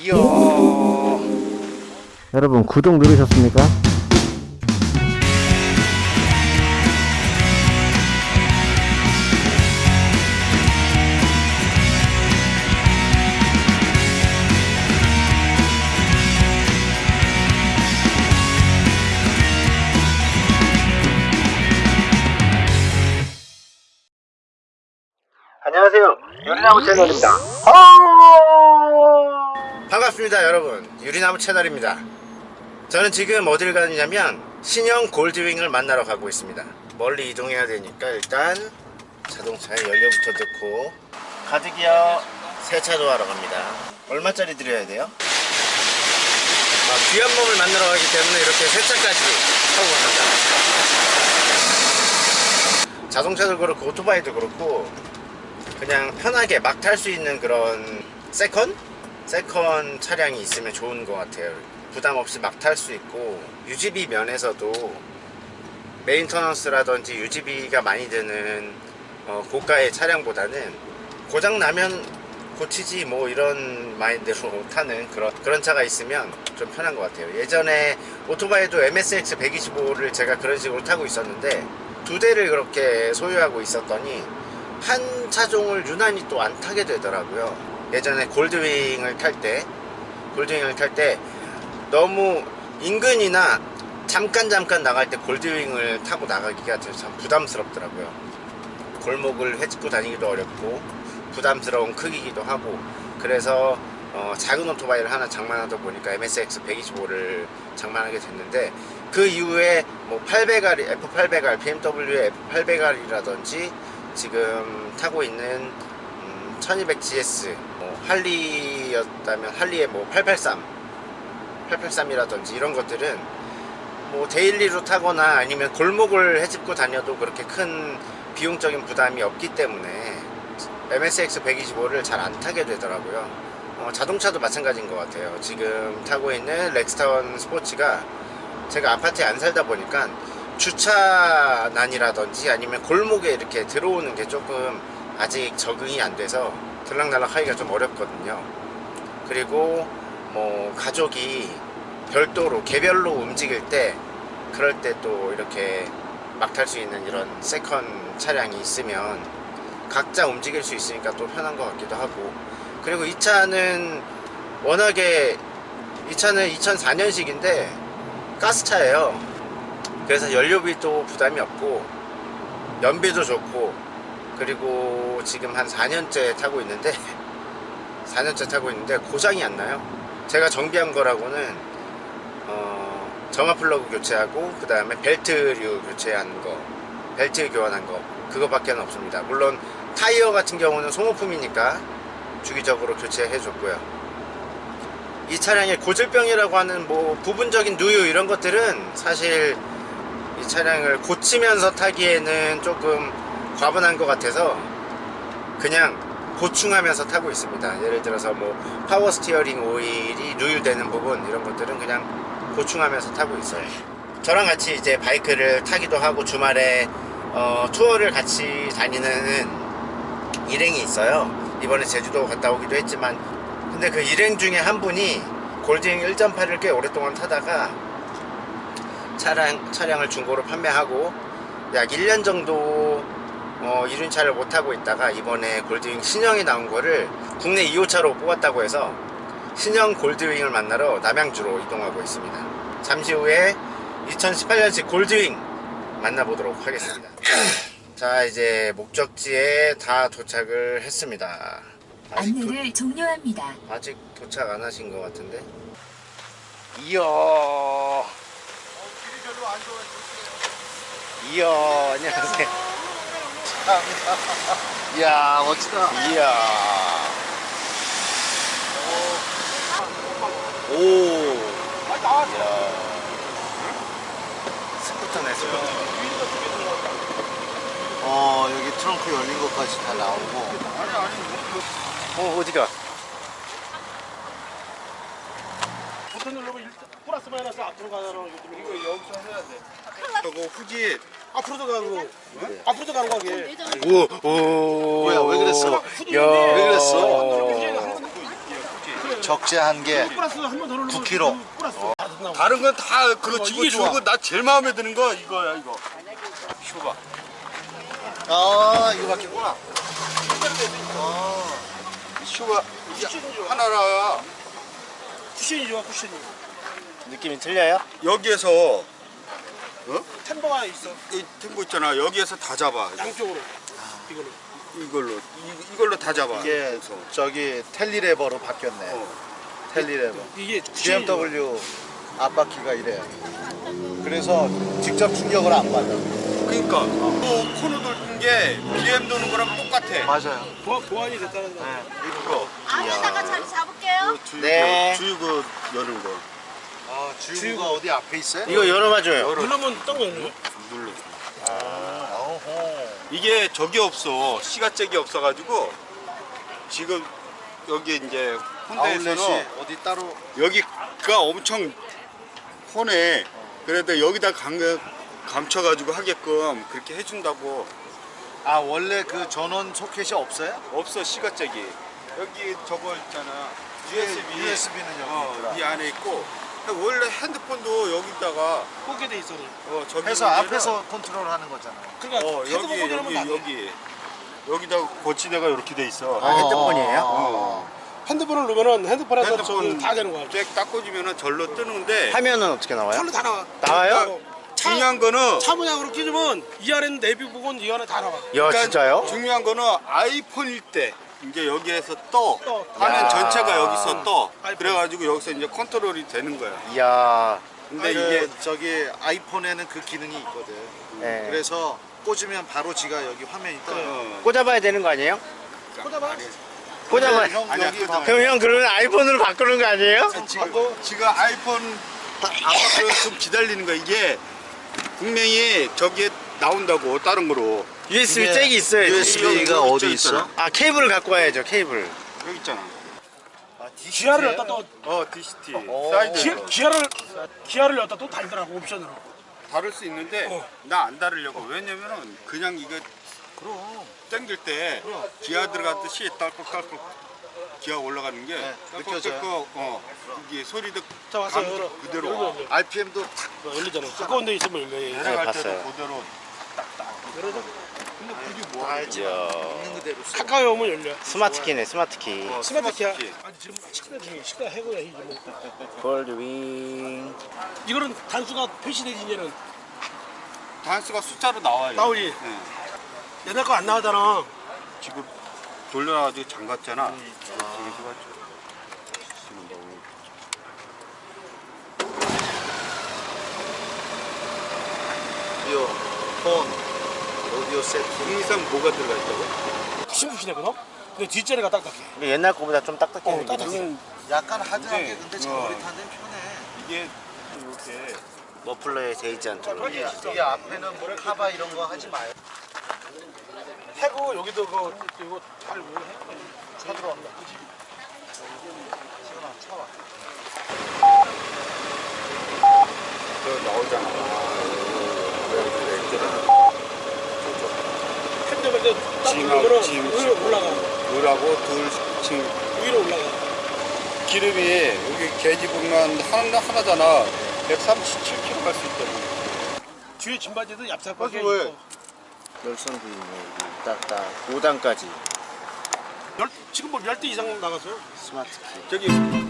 이야. 여러분 구독 누르셨습니까? 안녕하세요. 유리나무 채널입니다. 반갑습니다, 여러분. 유리나무 채널입니다. 저는 지금 어딜 가느냐면 신형 골드윙을 만나러 가고 있습니다. 멀리 이동해야 되니까 일단 자동차에 연료부터 넣고 가득이요 세차도 하러 갑니다. 얼마짜리 드려야 돼요? 아, 귀한 몸을 만나러 가기 때문에 이렇게 세차까지 하고 갑니다. 자동차도 그렇고 오토바이도 그렇고 그냥 편하게 막 탈 수 있는 그런 second? second 차량이 있으면 좋은 것 같아요. 부담 없이 막 탈 수 있고 유지비 면에서도 maintenance라든지 유지비가 많이 드는 어, 고가의 차량보다는 고장 나면 고치지 뭐 이런 마인드로 타는 그런 그런 차가 있으면 좀 편한 것 같아요. 예전에 오토바이도 MSX 125를 제가 그런 식으로 타고 있었는데 두 대를 그렇게 소유하고 있었더니 한 차종을 유난히 또 안 타게 되더라고요 예전에 골드윙을 탈 때 골드윙을 탈 때 너무 인근이나 잠깐 잠깐 나갈 때 골드윙을 타고 나가기가 참 부담스럽더라고요. 골목을 헤집고 다니기도 어렵고 부담스러운 크기이기도 하고 그래서 어, 작은 오토바이를 하나 장만하다 보니까 MSX 125를 장만하게 됐는데 그 이후에 뭐 800R, F800R, BMW의 F800R이라든지 지금 타고 있는 음, 1200GS 뭐 할리였다면 할리의 뭐 883, 883이라든지 이런 것들은 뭐 daily로 타거나 아니면 골목을 헤집고 다녀도 그렇게 큰 비용적인 부담이 없기 때문에 MSX 125를 잘 안 타게 되더라고요. 어, 자동차도 마찬가지인 것 같아요. 지금 타고 있는 렉스타운 스포츠가 제가 아파트에 안 살다 보니까 주차난이라든지 아니면 골목에 이렇게 들어오는 게 조금 아직 적응이 안 돼서 들락날락 하기가 좀 어렵거든요. 그리고 뭐 가족이 별도로 개별로 움직일 때 그럴 때 또 이렇게 막 탈 수 있는 이런 second 차량이 있으면 각자 움직일 수 있으니까 또 편한 것 같기도 하고. 그리고 이 차는 워낙에 이 차는 2004년식인데 가스차예요. 그래서 연료비도 부담이 없고 연비도 좋고 그리고 지금 한 4년째 타고 있는데 4년째 타고 있는데 고장이 안 나요. 제가 정비한 거라고는 어, 점화 플러그 교체하고 그 다음에 벨트류 교체한 거 벨트 교환한 거 그거밖에 없습니다. 물론 타이어 같은 경우는 소모품이니까 주기적으로 교체해 줬고요. 이 차량의 고질병이라고 하는 뭐 부분적인 누유 이런 것들은 사실 이 차량을 고치면서 타기에는 조금 과분한 것 같아서 그냥 보충하면서 타고 있습니다. 예를 들어서 뭐 파워 스티어링 오일이 누유되는 부분 이런 것들은 그냥 보충하면서 타고 있어요. 저랑 같이 이제 바이크를 타기도 하고 주말에 어, 투어를 같이 다니는 일행이 있어요. 이번에 제주도 갔다 오기도 했지만 근데 그 일행 중에 한 분이 골드윙 1.8을 꽤 오랫동안 타다가 차량, 차량을 중고로 판매하고 약 1년 정도 어, 이륜차를 못 타고 있다가 이번에 골드윙 신형이 나온 거를 국내 2호차로 뽑았다고 해서 신형 골드윙을 만나러 남양주로 이동하고 있습니다. 잠시 후에 2018년식 골드윙 만나보도록 하겠습니다. 자 이제 목적지에 다 도착을 했습니다. 아직, 도, 안내를 종료합니다. 아직 도착 안 하신 것 같은데? 이야 이야 안녕하세요 이야 멋지다. 이야. 오. 이야. 스쿠터네 스쿠터 어 여기 트렁크 열린 것까지 다 나오고. 어 어디가 버튼 누르면 일- 플러스 마이너스 앞으로 가잖아. 이거 여기서 해야 돼. 그리고 후지 앞으로도 가고 앞으로도 가는 거게. 우오 뭐야, 왜 그랬어? 야 왜 그랬어? 적재한 게 플러스 한번 더 누르면 9kg. 플러스 다 나오고. 다른 건 다 그렇지 이게 이거 좋아. 좋고 나 제일 마음에 드는 거 이거야 이거 쇼바 아, 이거 바뀌구나. 쿠션이 좋아. 하나라 쿠션이 좋아 쿠션이. 느낌이 틀려요? 여기에서 템버가 있어 이 템보 있잖아 여기에서 다 잡아 양쪽으로. 이거는. 이걸로 이, 이걸로 다 잡아 이게 저기 텔리레버로 바뀌었네. 어. 텔리레버. 이게 쿠션이 좋아. BMW 앞바퀴가 이래요. 그래서 직접 충격을 안 받아. 그러니까 또 코너 돌는 게 BM 도는 거랑 똑같아 맞아요. 보완, 보완이 됐다는 거. 이거 안에다가 자리 잡을게요. 주유구 네. 주유구 여는 거 아, 주유구가 어디 앞에 있어요? 이거 열어봐줘요. 누르면 딱 열려. 눌러 어허. 이게 저기 없어 시가잭이 없어가지고 지금 여기 이제 혼다에서는 어디 따로 여기가 엄청 혼해 그래도 여기다 감, 감춰가지고 하게끔 그렇게 해준다고 아 원래 그 전원 소켓이 없어요? 없어 시가잭이 여기 저거 있잖아 USB USB는 여기 어. 이 안에 있고 원래 핸드폰도 여기다가 꽂게 돼 있어. 어, 저기 해서 앞에서 컨트롤하는 거잖아. 그러니까 어 핸드폰 여기 여기. 여기 여기다 거치대가 이렇게 돼 있어 아, 핸드폰이에요? 어. 핸드폰을 누르면은 핸드폰에서 핸드폰 다 되는 거야. 잭 닦아주면은 절로 뜨는데 화면은 어떻게 나와요? 절로 다 나와. 나와요? 중요한 거는 차 모양으로 끼주면 이 안에는 내비 부분 이 안에 다 나와. 야 그러니까 진짜요? 중요한 거는 아이폰일 때 이제 여기에서 떠 떠. 화면 야. 전체가 여기서 떠 아이폰. 그래가지고 여기서 이제 컨트롤이 되는 거야 이야. 근데 그 이게 저기 아이폰에는 그 기능이 있거든. 네. 그래서 꽂으면 바로 지가 여기 화면이 떠요. 어, 꽂아봐야 되는 거 아니에요? 꽂아봐. 꽂아봐. 형 아니야, 여기 꽂아봐. 봐. 그럼 형 그러면 아이폰으로 바꾸는 거 아니에요? 지금, 지금 아이폰 아파트 좀 기다리는 거야 이게 분명히 저기에 나온다고 다른 거로 USB 이게 잭이 있어요. USB 가 여기 어디 있잖아. 있어? 아 케이블을 갖고 와야죠 케이블. 여기 있잖아 기아를 여기다 또 어 DCT 어. 기, 사이드 기 아를 기아를 여기다 또 달더라고 옵션으로. 다를 수 있는데 어. 나안 다르려고 왜냐면은 그냥 이거 그럼. 당길 때 기아 들어갔듯이 딸깍딸깍 기아 올라가는 게 네, 느껴져요. 어 이게 소리도 자 왔어 감 열어. 그대로. 열려. RPM도 탁 열리잖아. 가까운 데 있으면 열려. 얘. 내려갈 때도 봤어요. 그대로 열어줘. 근데 그게 뭐 알지. 있는 그대로 써. 가까이 오면 열려. 스마트키네 스마트키. 어, 스마트 기아. 스마트키. 아니 지금 식사 중에 식사 해고야 이제 뭐. 골드윙. 이거는 단수가 표시되지 이제는 단수가 숫자로 나와요 나오지. 네. 옛날 거 안 나오잖아. 지금 돌려놔가지고 잠갔잖아 음. 지금 해가지고. 지금 너무 오디오, 폰, 오디오 세팅. 국내산 뭐가 들어가 있다고? 푹신푹신해 그거? 근데 뒷자리가 딱딱해. 근데 옛날 거보다 좀 딱딱해. 어. 딱딱해. 약간 하드하게 네. 근데 어. 장거리 타는 편해. 이게 이렇게 머플러에 데이지 않도록. 이, 이 앞에는 뭐 카바 이런 거 하지 마요. 해고 여기도 그 이거 잘뭐 해? 차 들어온다. 그치? 저 나오잖아 핸들 근데 딱 짐하고 누르면은 짐, 위로 짐. 올라가. 물하고 둘 지금 위로 올라가. 기름이 여기 계지 보면 하나, 하나잖아 137km 갈 수 있다고 뒤에 짐바지도 얍삽하게? 있고. 열선 구이네 여기 딱딱 5단까지 열, 지금 뭐 10대 이상 나갔어요. 스마트키. 저기